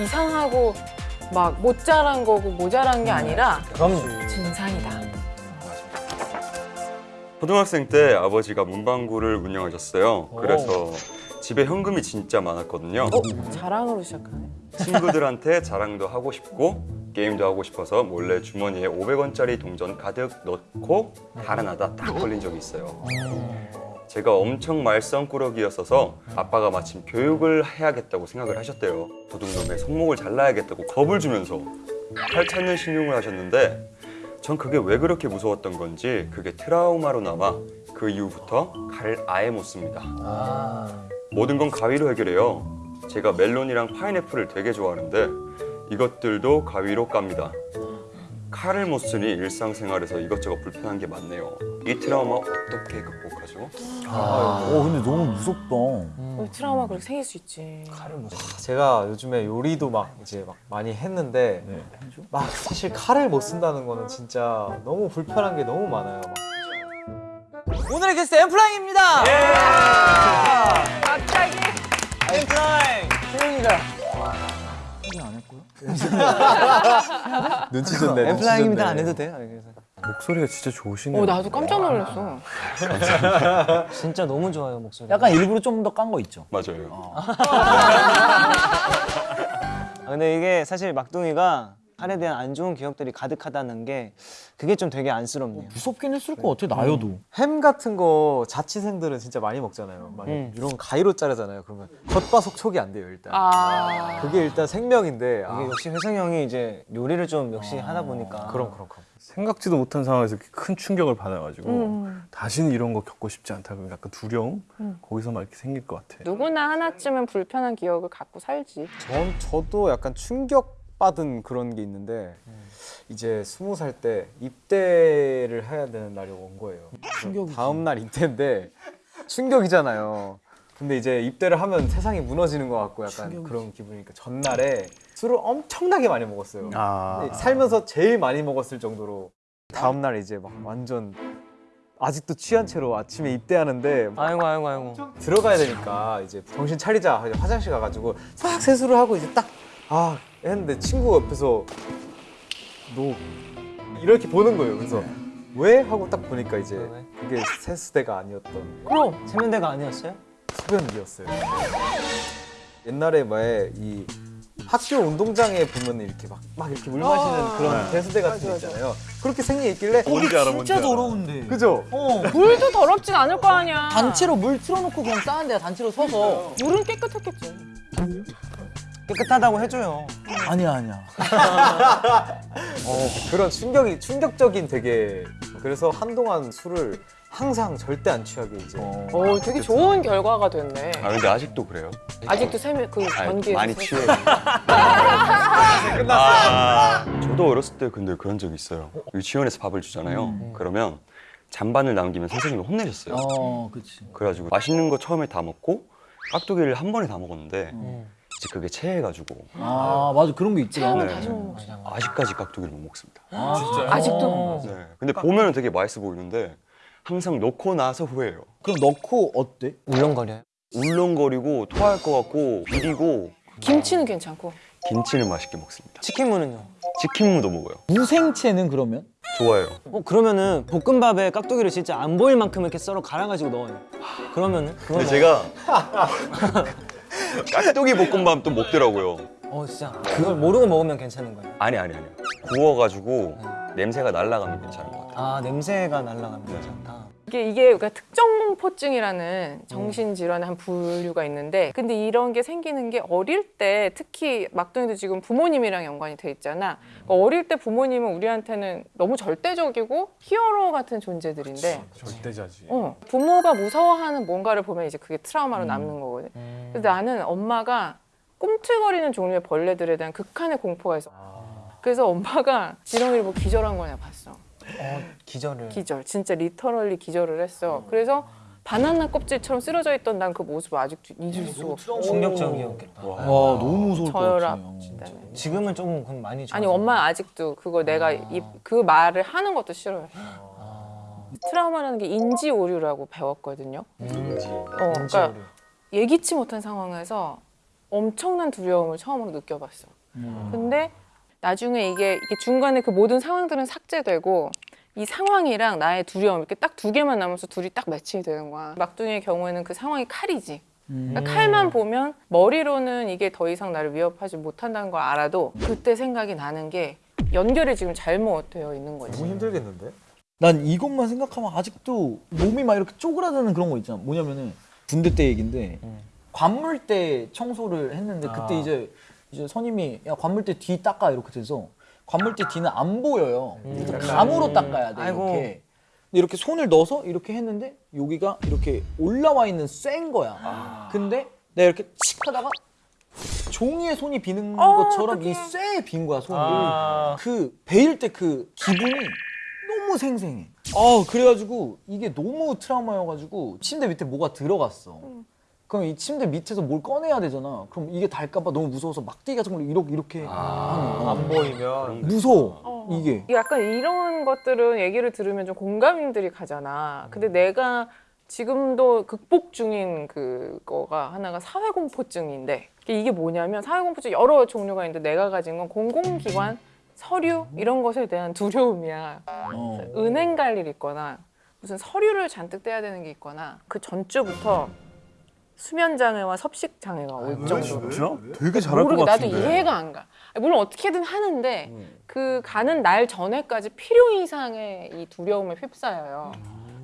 이상하고 막 못 자란 거고 모자란 게 아니라 그럼 진상이다. 초등학생 때 아버지가 문방구를 운영하셨어요. 그래서 집에 현금이 진짜 많았거든요. 어? 자랑으로 시작하네. 친구들한테 자랑도 하고 싶고 게임도 하고 싶어서 몰래 주머니에 500원짜리 동전 가득 넣고 달아나다 딱 걸린 적이 있어요. 제가 엄청 말썽꾸러기였어서 아빠가 마침 교육을 해야겠다고 생각을 하셨대요. 도둑놈의 손목을 잘라야겠다고 겁을 주면서 칼 찾는 신용을 하셨는데 전 그게 왜 그렇게 무서웠던 건지 그게 트라우마로 남아 그 이후부터 칼을 아예 못 씁니다. 모든 건 가위로 해결해요. 제가 멜론이랑 파인애플을 되게 좋아하는데 이것들도 가위로 깝니다. 칼을 못 쓰니 일상생활에서 이것저것 불편한 게 많네요. 이 트라우마 어떻게 극복하죠? 어 근데 너무 무섭다. 어, 트라우마 그렇게 생길 수 있지. 제가 요즘에 요리도 막 이제 막 많이 했는데 네. 막 사실 칼을 못 쓴다는 거는 진짜 너무 불편한 게 너무 많아요. 막. 오늘의 게스트 엠플라잉입니다. 갑자기 엠플라잉 확인 안 했고요. 눈치 좋네. 엠플라잉입니다 안 해도 돼요? 그래서 목소리가 진짜 좋으시네요. 어 나도 깜짝 놀랐어. 진짜 너무 좋아요 목소리. 약간 일부러 좀 더 깐 거 있죠. 맞아요. 아, 근데 이게 사실 막둥이가 칼에 대한 안 좋은 기억들이 가득하다는 게 그게 좀 되게 안쓰럽네요. 무섭긴 했을 것 같아 나여도. 햄 같은 거 자취생들은 진짜 많이 먹잖아요. 막 음. 이런 가위로 자르잖아요. 그러면 겉바속 촉이 안 돼요 일단. 아 그게 일단 생명인데. 아, 이게 역시 회성 형이 이제 요리를 좀 역시 하다 보니까 그럼 그럼 그럼. 생각지도 못한 상황에서 이렇게 큰 충격을 받아가지고 음. 다시는 이런 거 겪고 싶지 않다 그러면 약간 두려움 거기서 막 이렇게 생길 것 같아. 누구나 하나쯤은 불편한 기억을 갖고 살지. 전 저도 약간 충격 받은 그런 게 있는데 이제 스무 살 때 입대를 해야 되는 날이 온 거예요. 다음 날 입대인데 충격이잖아요. 근데 이제 입대를 하면 세상이 무너지는 것 같고 약간 충격이지. 그런 기분이니까 전날에 술을 엄청나게 많이 먹었어요. 아, 살면서 제일 많이 먹었을 정도로 다음 날 이제 막 완전 아직도 취한 채로 아침에 입대하는데 아이고 아이고 아이고. 들어가야 되니까 이제 정신 차리자 화장실 가가지고 싹 세수를 하고 이제 딱 아 했는데 친구 옆에서 너 이렇게 보는 거예요. 그래서 왜 하고 딱 보니까 이제 왜? 그게 세수대가 아니었던 그럼 세면대가 아니었어요? 소변기였어요. 옛날에 왜이 학교 운동장에 보면 이렇게 막, 막 이렇게 물 마시는 그런 대수대 같은 거 있잖아요. 그렇게 생긴 있길래 뭔지 알아, 뭔지 진짜 알아. 더러운데. 그죠? 어. 물도 더럽진 않을 거 아니야. 단체로 물 틀어놓고 그냥 싸는데 단체로 서서. 물은 깨끗했겠지. 깨끗하다고 해줘요. 아니야 아니야. 그런 충격이 충격적인 되게 그래서 한동안 술을 항상 절대 안 취하게 이제 어. 오 되게 좋은 결과가 됐네. 아 근데 아직도 그래요? 아직도 세면 그 아니, 전기에서 많이 세- 취해요. 아, 저도 어렸을 때 근데 그런 적이 있어요. 유치원에서 밥을 주잖아요. 그러면 잔반을 남기면 선생님이 혼내셨어요. 어 그렇지. 그래가지고 맛있는 거 처음에 다 먹고 깍두기를 한 번에 다 먹었는데 음. 이제 그게 체해가지고 아 맞아 그런 거 있더라. 네. 다시 못 먹지. 아직까지 깍두기를 못 먹습니다. 아, 아직도? 네. 근데 보면 은 되게 맛있어 보이는데 항상 넣고 나서 후회해요. 그럼 넣고 어때? 울렁거려요. 울렁거리고 토할 것 같고 비리고 김치는 괜찮고. 김치는 맛있게 먹습니다. 치킨무는요? 치킨무도 먹어요. 무생채는 그러면? 좋아요. 어 그러면은 볶음밥에 깍두기를 진짜 안 보일 만큼 이렇게 썰어 갈아가지고 넣어요. 그러면은 근데 제가 깍두기 볶음밥 또 먹더라고요. 먹- 어 진짜 그걸 모르고 먹으면 괜찮은 거예요. 아니 아니 아니. 구워가지고 냄새가 날아가면 괜찮은 것 같아요. 아 냄새가 날라가면 괜찮다. 이게 이게 그러니까 특정 공포증이라는 정신 질환의 한 분류가 있는데 근데 이런 게 생기는 게 어릴 때 특히 막둥이도 지금 부모님이랑 연관이 돼 있잖아. 그러니까 어릴 때 부모님은 우리한테는 너무 절대적이고 히어로 같은 존재들인데 절대자지. 어, 부모가 무서워하는 뭔가를 보면 이제 그게 트라우마로 남는 거거든. 음. 근데 나는 엄마가 꿈틀거리는 종류의 벌레들에 대한 극한의 공포가 있어. 그래서 엄마가 지렁이를 뭐 기절한 거냐 봤어. 어, 기절을. 기절. 진짜 리터럴리 기절을 했어. 그래서 바나나 껍질처럼 쓰러져 있던 난 그 모습을 아직도 잊을 수가 없어. 충격적이었겠다. 와 너무 무서울 것 저혈압. 지금은 조금 그럼 많이 좋아. 아니 엄마 아직도 그거 내가 이, 그 말을 하는 것도 싫어요. 트라우마라는 게 인지 오류라고 배웠거든요. 음. 어, 그러니까 예기치 못한 상황에서 엄청난 두려움을 처음으로 느껴봤어. 근데 나중에 이게, 이게 중간에 그 모든 상황들은 삭제되고 이 상황이랑 나의 두려움 이렇게 딱 두 개만 남아서 둘이 딱 매칭이 되는 거야. 막둥이의 경우에는 그 상황이 칼이지. 그러니까 칼만 보면 머리로는 이게 더 이상 나를 위협하지 못한다는 걸 알아도 그때 생각이 나는 게 연결이 지금 잘못되어 있는 거지. 너무 힘들겠는데? 난 이것만 생각하면 아직도 몸이 막 이렇게 쪼그라드는 그런 거 있잖아. 뭐냐면은 군대 때 얘긴데 관물대 청소를 했는데 그때 이제 이제 선임이 야 관물대 뒤 닦아 이렇게 돼서 관물대 뒤는 안 보여요. 그래서 감으로 닦아야 돼 아이고. 이렇게. 근데 이렇게 손을 넣어서 이렇게 했는데 여기가 이렇게 올라와 있는 쇠인 거야. 근데 내가 이렇게 칙 하다가 종이에 손이 비는 어, 것처럼 이. 쇠에 빈 거야 손이. 아. 그 베일 때 그 기분이 너무 생생해. 아 그래가지고 이게 너무 트라우마여가지고 침대 밑에 뭐가 들어갔어. 그럼 이 침대 밑에서 뭘 꺼내야 되잖아. 그럼 이게 닳까봐 너무 무서워서 막대기 같은 걸로 이렇게 이렇게 하는 거야. 안 보이면 무서워 어. 이게. 약간 이런 것들은 얘기를 들으면 좀 공감들이 가잖아. 근데 내가 지금도 극복 중인 그거가 하나가 사회공포증인데 이게 뭐냐면 사회공포증 여러 종류가 있는데 내가 가진 건 공공기관 서류 이런 것에 대한 두려움이야. 어. 은행 갈 일 있거나 무슨 서류를 잔뜩 떼야 되는 게 있거나 그 전주부터 수면 장애와 섭식 장애가 올 정도로 진짜? 되게 잘할 것 모르게 나도 같은데. 이해가 안 가. 물론 어떻게든 하는데 그 가는 날 전에까지 필요 이상의 이 두려움에 휩싸여요.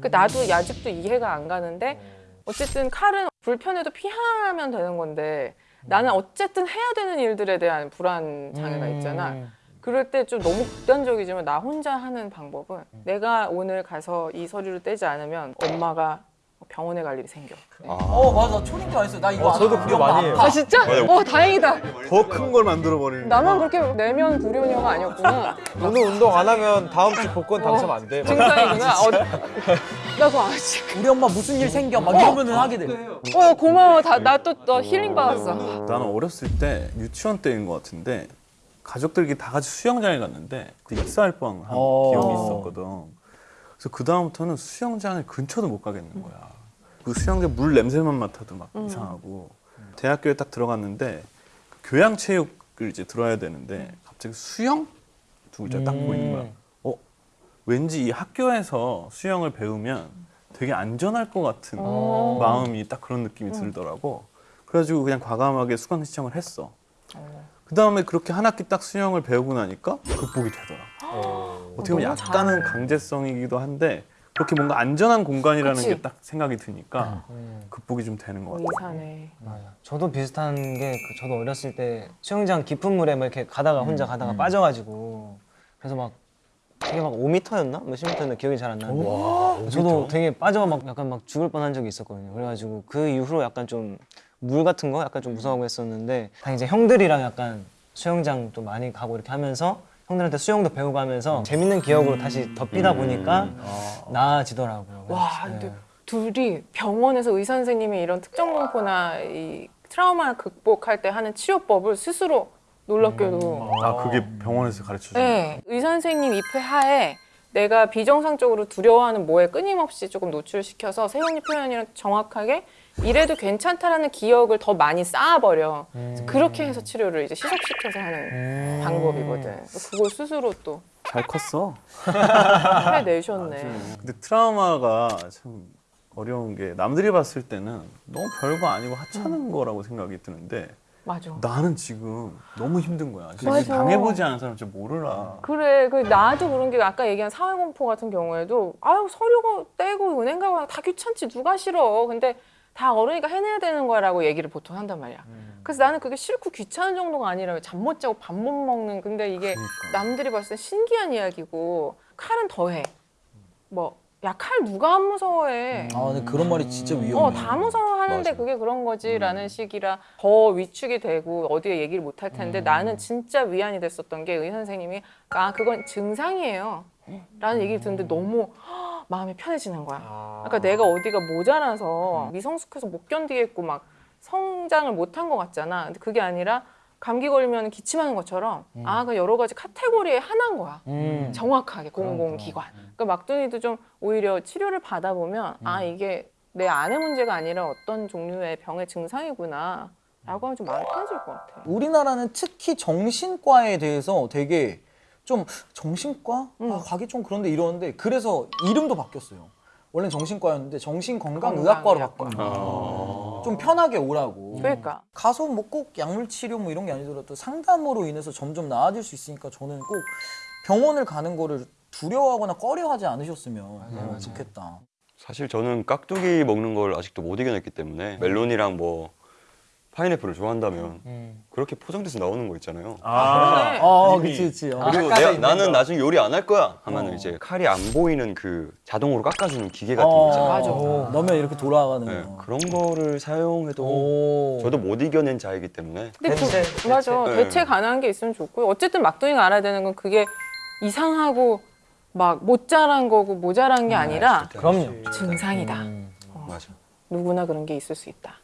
그 나도 아직도 이해가 안 가는데 어쨌든 칼은 불편해도 피하면 되는 건데 나는 어쨌든 해야 되는 일들에 대한 불안 장애가 있잖아. 그럴 때 좀 너무 극단적이지만 나 혼자 하는 방법은 내가 오늘 가서 이 서류를 떼지 않으면 엄마가 병원에 갈 일이 생겨. 어 맞아 초딩 때 많이 했어. 나 이거 어, 저도 안- 그거 많이 해요. 아 진짜? 어 다행이다. 더 큰 걸 만들어 버리는. 나만 그렇게 내면 불효녀가 아니었구나. 오늘 운동 안 하면 다음 주 복권 당첨 안 돼. 증상이구나. 어, 나 그거 아직. 우리 엄마 무슨 일 생겨 막 이러면은 하게 돼. 어 고마워. 나또너 힐링 받았어. 나는 어렸을 때 유치원 때인 것 같은데 가족들끼리 다 같이 수영장에 갔는데 그 익사할 뻔한 어. 기억이 있었거든. 그래서 그 다음부터는 수영장을 근처도 못 가겠는 거야. 그 수영장 물 냄새만 맡아도 막 이상하고. 대학교에 딱 들어갔는데 그 교양 체육을 이제 들어야 되는데 갑자기 수영 두 글자 딱 보이는 거야. 어 왠지 이 학교에서 수영을 배우면 되게 안전할 것 같은 어. 마음이 딱 그런 느낌이 들더라고. 그래가지고 그냥 과감하게 수강 신청을 했어. 그 다음에 그렇게 한 학기 딱 수영을 배우고 나니까 극복이 되더라. 어 떻게 보면 너무 약간은 잘해. 강제성이기도 한데 그렇게 뭔가 안전한 공간이라는 그치. 게딱 생각이 드니까 극복이 좀 되는 것 같아. 이사네. 맞아. 저도 비슷한 게 그 저도 어렸을 때 수영장 깊은 물에 막 이렇게 가다가 혼자 가다가 빠져가지고 그래서 막 되게 막 5m였나? 몇십 미터였나 기억이 잘 안 나는데 저도 되게 빠져 막 약간 막 죽을 뻔한 적이 있었거든요. 그래가지고 그 이후로 약간 좀 물 같은 거 약간 좀 무서워하고 했었는데 다 이제 형들이랑 약간 수영장 또 많이 가고 이렇게 하면서 형들한테 수영도 배우고 하면서 재밌는 기억으로 다시 덮이다 보니까 나아지더라고요. 와, 그래서, 근데 네. 둘이 병원에서 의사 선생님이 이런 특정 공포나 이 트라우마 극복할 때 하는 치료법을 스스로 놀랍게도 아 그게 병원에서 가르쳐 주는 네, 의사 선생님 입회 하에 내가 비정상적으로 두려워하는 뭐에 끊임없이 조금 노출시켜서 세훈이 표현이랑 정확하게 이래도 괜찮다라는 기억을 더 많이 쌓아버려. 그래서 그렇게 해서 치료를 이제 시속시켜서 하는 방법이거든. 그걸 스스로 또 잘 컸어. 해내셨네. 근데 트라우마가 참 어려운 게 남들이 봤을 때는 너무 별거 아니고 하찮은 거라고 생각이 드는데 맞아. 나는 지금 너무 힘든 거야. 맞아. 당해보지 않은 사람 진짜 모르라. 그래, 그 나도 그런 게 아까 얘기한 사회공포 같은 경우에도 아유 서류 떼고 은행 가고 다 귀찮지 누가 싫어. 근데 다 어른이니까 해내야 되는 거라고 얘기를 보통 한단 말이야. 그래서 나는 그게 싫고 귀찮은 정도가 아니라 잠 못 자고 밥 못 먹는 근데 이게 남들이 봤을 때 신기한 이야기고 칼은 더해. 뭐 야 칼 누가 안 무서워해. 아 근데 그런 말이 진짜 위험해. 어, 다 무서워하는데 그게 그런 거지라는 식이라 더 위축이 되고 어디에 얘기를 못 할 텐데 나는 진짜 위안이 됐었던 게 의사 선생님이 아 그건 증상이에요 라는 얘기를 듣는데 너무 헉, 마음이 편해지는 거야 그러니까 내가 어디가 모자라서 미성숙해서 못 견디겠고 막 성장을 못한 것 같잖아 근데 그게 아니라 감기 걸리면 기침하는 것처럼 아그 여러 가지 카테고리의 하나인 거야 음. 정확하게 공공기관. 그러니까 막둥이도 좀 오히려 치료를 받아보면 아 이게 내 안의 문제가 아니라 어떤 종류의 병의 증상이구나. 라고 하면 좀 마음이 편해질 것 같아요. 우리나라는 특히 정신과에 대해서 되게 좀 정신과 음. 아, 가기 좀 그런데 이러는데 그래서 이름도 바뀌었어요. 원래 는 정신과였는데 정신건강의학과로 건강의학과. 바꾼 거예요. 좀 편하게 오라고. 그러니까 가서 뭐 꼭 약물 치료 뭐 이런 게 아니더라도 상담으로 인해서 점점 나아질 수 있으니까 저는 꼭 병원을 가는 거를 두려워하거나 꺼려하지 않으셨으면 좋겠다. 사실 저는 깍두기 먹는 걸 아직도 못 이겨냈기 때문에 멜론이랑 뭐 파인애플을 좋아한다면 그렇게 포장돼서 나오는 거 있잖아요. 아, 아, 이미- 그치, 그치. 어. 그리고 있는 나는 거. 나중에 요리 안 할 거야 하면 어. 이제 칼이 안 보이는 그 자동으로 깎아주는 기계 같은 거 어, 있잖아요. 맞아. 넣으면 이렇게 돌아가는 네, 거. 그런 거를 사용해도 오. 저도 못 이겨낸 자이기 때문에 근데 그- 대체, 맞아 대체. 대체 가능한 게 있으면 좋고요. 어쨌든 막둥이가 알아야 되는 건 그게 이상하고 막 못 자란 거고 모자란 게 아니라 그럼요. 증상이다. 맞아. 누구나 그런 게 있을 수 있다.